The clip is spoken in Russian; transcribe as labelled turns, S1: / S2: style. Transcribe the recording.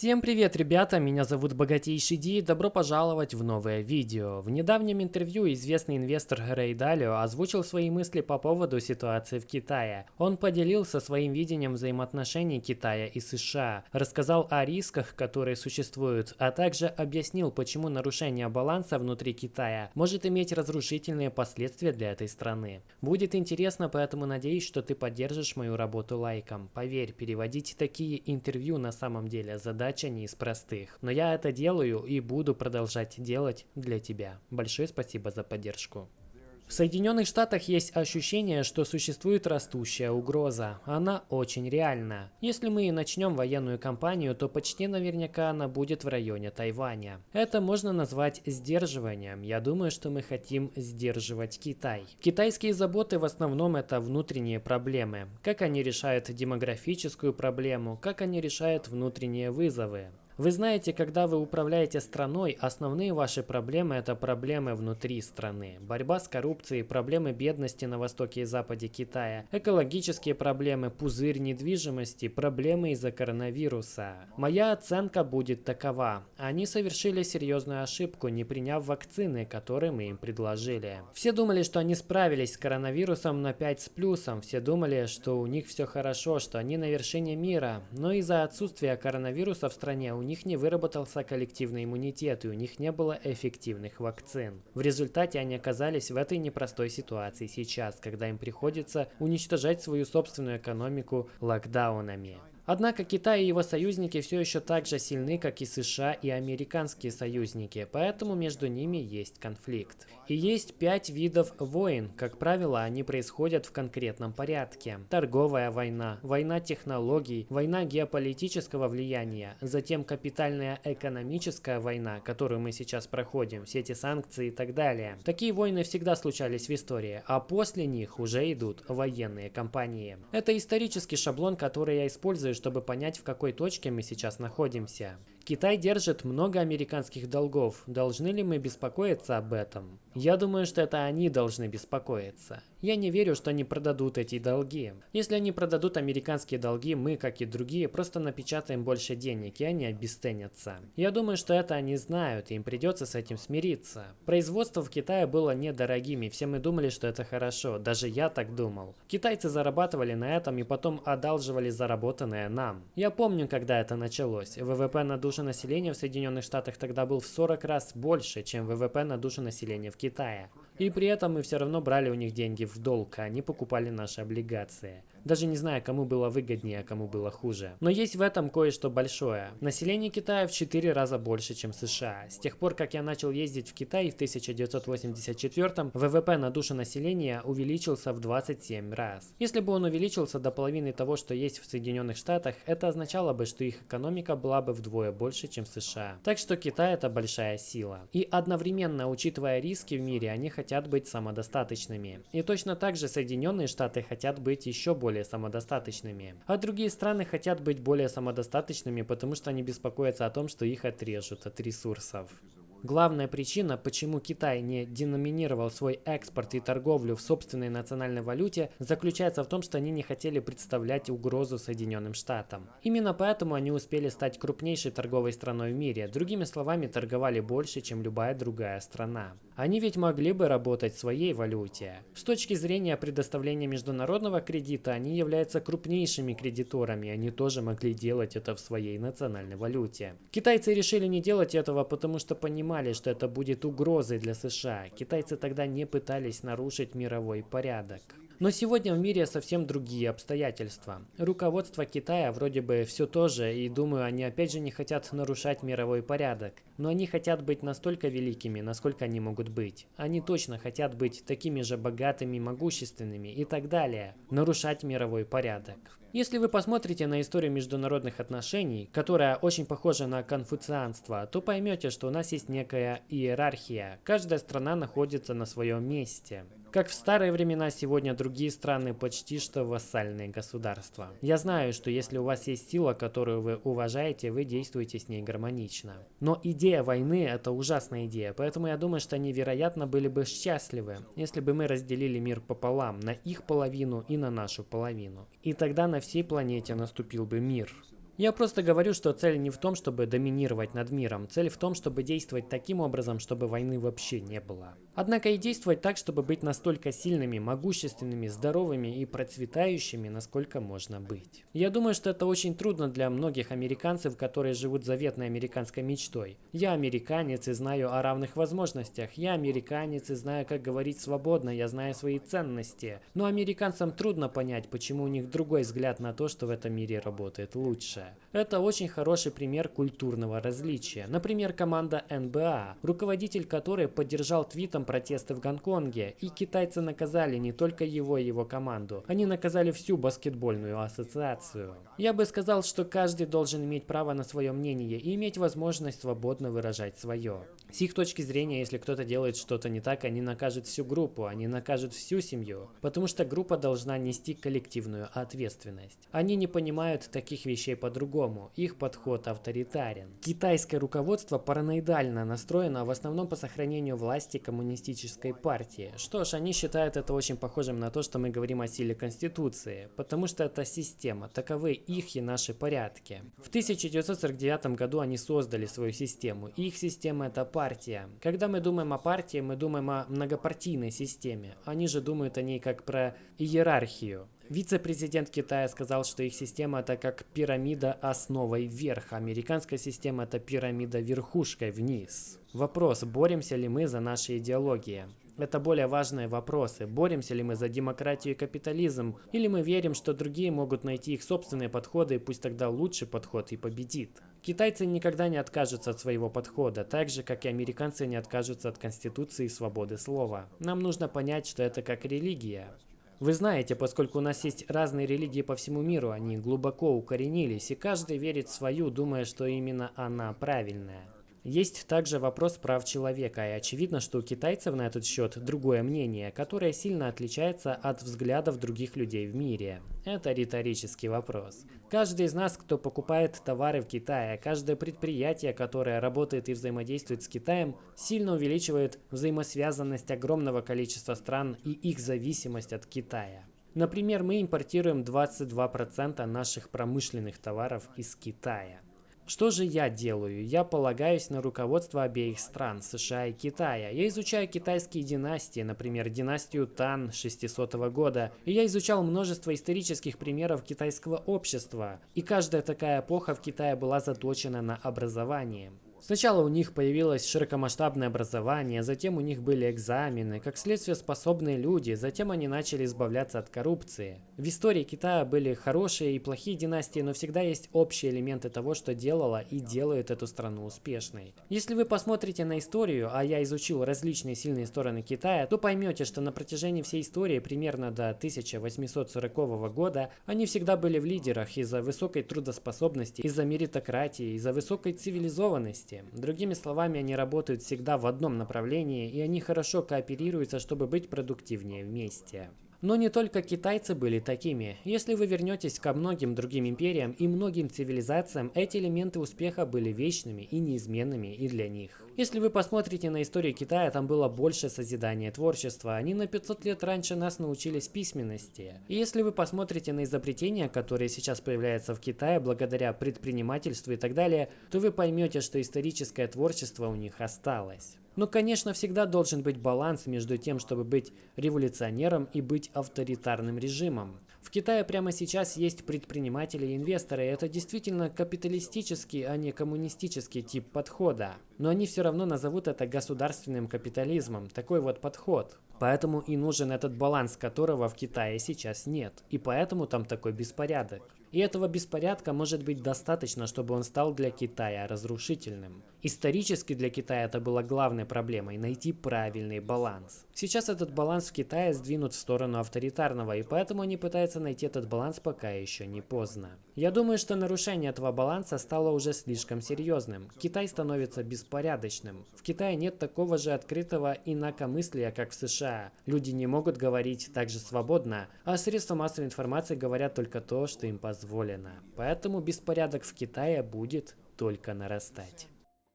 S1: Всем привет, ребята! Меня зовут Богатейший Ди и добро пожаловать в новое видео. В недавнем интервью известный инвестор Рэй Далио озвучил свои мысли по поводу ситуации в Китае. Он поделился своим видением взаимоотношений Китая и США, рассказал о рисках, которые существуют, а также объяснил, почему нарушение баланса внутри Китая может иметь разрушительные последствия для этой страны. Будет интересно, поэтому надеюсь, что ты поддержишь мою работу лайком. Поверь, переводить такие интервью на самом деле задача задача не из простых. Но я это делаю и буду продолжать делать для тебя. Большое спасибо за поддержку. В Соединенных Штатах есть ощущение, что существует растущая угроза. Она очень реальна. Если мы и начнем военную кампанию, то почти наверняка она будет в районе Тайваня. Это можно назвать сдерживанием. Я думаю, что мы хотим сдерживать Китай. Китайские заботы в основном это внутренние проблемы. Как они решают демографическую проблему, как они решают внутренние вызовы. Вы знаете, когда вы управляете страной, основные ваши проблемы – это проблемы внутри страны. Борьба с коррупцией, проблемы бедности на востоке и западе Китая, экологические проблемы, пузырь недвижимости, проблемы из-за коронавируса. Моя оценка будет такова. Они совершили серьезную ошибку, не приняв вакцины, которые мы им предложили. Все думали, что они справились с коронавирусом на 5 с плюсом. Все думали, что у них все хорошо, что они на вершине мира. Но из-за отсутствия коронавируса в стране у них них не выработался коллективный иммунитет и у них не было эффективных вакцин. В результате они оказались в этой непростой ситуации сейчас, когда им приходится уничтожать свою собственную экономику локдаунами. Однако Китай и его союзники все еще так же сильны, как и США и американские союзники, поэтому между ними есть конфликт. И есть пять видов войн, как правило, они происходят в конкретном порядке. Торговая война, война технологий, война геополитического влияния, затем капитальная экономическая война, которую мы сейчас проходим, все эти санкции и так далее. Такие войны всегда случались в истории, а после них уже идут военные кампании. Это исторический шаблон, который я использую, чтобы понять, в какой точке мы сейчас находимся. Китай держит много американских долгов. Должны ли мы беспокоиться об этом? Я думаю, что это они должны беспокоиться. Я не верю, что они продадут эти долги. Если они продадут американские долги, мы, как и другие, просто напечатаем больше денег, и они обесценятся. Я думаю, что это они знают, и им придется с этим смириться. Производство в Китае было недорогим, и все мы думали, что это хорошо. Даже я так думал. Китайцы зарабатывали на этом и потом одалживали заработанное нам. Я помню, когда это началось. ВВП на душу населения в Соединенных Штатах тогда был в 40 раз больше, чем ВВП на душу населения в Китае. И при этом мы все равно брали у них деньги в долг, а они покупали наши облигации. Даже не знаю, кому было выгоднее, а кому было хуже. Но есть в этом кое-что большое. Население Китая в 4 раза больше, чем США. С тех пор, как я начал ездить в Китай в 1984 ВВП на душу населения увеличился в 27 раз. Если бы он увеличился до половины того, что есть в Соединенных Штатах, это означало бы, что их экономика была бы вдвое больше, чем США. Так что Китай это большая сила. И одновременно, учитывая риски в мире, они хотят быть самодостаточными. И точно так же Соединенные Штаты хотят быть еще больше более самодостаточными. А другие страны хотят быть более самодостаточными, потому что они беспокоятся о том, что их отрежут от ресурсов. Главная причина, почему Китай не деноминировал свой экспорт и торговлю в собственной национальной валюте, заключается в том, что они не хотели представлять угрозу Соединенным Штатам. Именно поэтому они успели стать крупнейшей торговой страной в мире, другими словами, торговали больше, чем любая другая страна. Они ведь могли бы работать в своей валюте. С точки зрения предоставления международного кредита, они являются крупнейшими кредиторами, они тоже могли делать это в своей национальной валюте. Китайцы решили не делать этого, потому что понимали, что это будет угрозой для США. Китайцы тогда не пытались нарушить мировой порядок. Но сегодня в мире совсем другие обстоятельства. Руководство Китая вроде бы все то же, и думаю, они опять же не хотят нарушать мировой порядок. Но они хотят быть настолько великими, насколько они могут быть. Они точно хотят быть такими же богатыми, могущественными и так далее. Нарушать мировой порядок. Если вы посмотрите на историю международных отношений, которая очень похожа на конфуцианство, то поймете, что у нас есть некая иерархия. Каждая страна находится на своем месте. Как в старые времена, сегодня другие страны почти что вассальные государства. Я знаю, что если у вас есть сила, которую вы уважаете, вы действуете с ней гармонично. Но идея войны – это ужасная идея, поэтому я думаю, что они, вероятно, были бы счастливы, если бы мы разделили мир пополам, на их половину и на нашу половину. И тогда на всей планете наступил бы мир. Я просто говорю, что цель не в том, чтобы доминировать над миром. Цель в том, чтобы действовать таким образом, чтобы войны вообще не было. Однако и действовать так, чтобы быть настолько сильными, могущественными, здоровыми и процветающими, насколько можно быть. Я думаю, что это очень трудно для многих американцев, которые живут заветной американской мечтой. Я американец и знаю о равных возможностях. Я американец и знаю, как говорить свободно. Я знаю свои ценности. Но американцам трудно понять, почему у них другой взгляд на то, что в этом мире работает лучше. Это очень хороший пример культурного различия. Например, команда НБА, руководитель которой поддержал твитом протесты в Гонконге, и китайцы наказали не только его и его команду, они наказали всю баскетбольную ассоциацию. Я бы сказал, что каждый должен иметь право на свое мнение и иметь возможность свободно выражать свое. С их точки зрения, если кто-то делает что-то не так, они накажут всю группу, они накажут всю семью, потому что группа должна нести коллективную ответственность. Они не понимают таких вещей по-другому, их подход авторитарен. Китайское руководство параноидально настроено в основном по сохранению власти коммунистической партии. Что ж, они считают это очень похожим на то, что мы говорим о силе Конституции, потому что это система, таковы их и наши порядки. В 1949 году они создали свою систему, их система это партия партия. Когда мы думаем о партии, мы думаем о многопартийной системе. Они же думают о ней как про иерархию. Вице-президент Китая сказал, что их система это как пирамида основой вверх, американская система это пирамида верхушкой вниз. Вопрос, боремся ли мы за наши идеологии? Это более важные вопросы. Боремся ли мы за демократию и капитализм, или мы верим, что другие могут найти их собственные подходы, и пусть тогда лучший подход и победит. Китайцы никогда не откажутся от своего подхода, так же, как и американцы не откажутся от Конституции и свободы слова. Нам нужно понять, что это как религия. Вы знаете, поскольку у нас есть разные религии по всему миру, они глубоко укоренились, и каждый верит в свою, думая, что именно она правильная. Есть также вопрос прав человека, и очевидно, что у китайцев на этот счет другое мнение, которое сильно отличается от взглядов других людей в мире. Это риторический вопрос. Каждый из нас, кто покупает товары в Китае, каждое предприятие, которое работает и взаимодействует с Китаем, сильно увеличивает взаимосвязанность огромного количества стран и их зависимость от Китая. Например, мы импортируем 22% наших промышленных товаров из Китая. Что же я делаю? Я полагаюсь на руководство обеих стран, США и Китая. Я изучаю китайские династии, например, династию Тан 600 года, и я изучал множество исторических примеров китайского общества. И каждая такая эпоха в Китае была заточена на образование. Сначала у них появилось широкомасштабное образование, затем у них были экзамены, как следствие способные люди, затем они начали избавляться от коррупции. В истории Китая были хорошие и плохие династии, но всегда есть общие элементы того, что делало и делает эту страну успешной. Если вы посмотрите на историю, а я изучил различные сильные стороны Китая, то поймете, что на протяжении всей истории, примерно до 1840 года, они всегда были в лидерах из-за высокой трудоспособности, из-за меритократии, из-за высокой цивилизованности вместе. Другими словами, они работают всегда в одном направлении, и они хорошо кооперируются, чтобы быть продуктивнее вместе. Но не только китайцы были такими. Если вы вернетесь ко многим другим империям и многим цивилизациям, эти элементы успеха были вечными и неизменными и для них. Если вы посмотрите на историю Китая, там было больше созидания творчества. Они на 500 лет раньше нас научились письменности. И если вы посмотрите на изобретения, которые сейчас появляются в Китае благодаря предпринимательству и так далее, то вы поймете, что историческое творчество у них осталось. Но, конечно, всегда должен быть баланс между тем, чтобы быть революционером и быть авторитарным режимом. В Китае прямо сейчас есть предприниматели и инвесторы, это действительно капиталистический, а не коммунистический тип подхода. Но они все равно назовут это государственным капитализмом, такой вот подход. Поэтому и нужен этот баланс, которого в Китае сейчас нет. И поэтому там такой беспорядок. И этого беспорядка может быть достаточно, чтобы он стал для Китая разрушительным. Исторически для Китая это было главной проблемой – найти правильный баланс. Сейчас этот баланс в Китае сдвинут в сторону авторитарного, и поэтому они пытаются найти этот баланс пока еще не поздно. Я думаю, что нарушение этого баланса стало уже слишком серьезным. Китай становится беспорядочным. В Китае нет такого же открытого инакомыслия, как в США. Люди не могут говорить так же свободно, а средства массовой информации говорят только то, что им позволено. Поэтому беспорядок в Китае будет только нарастать.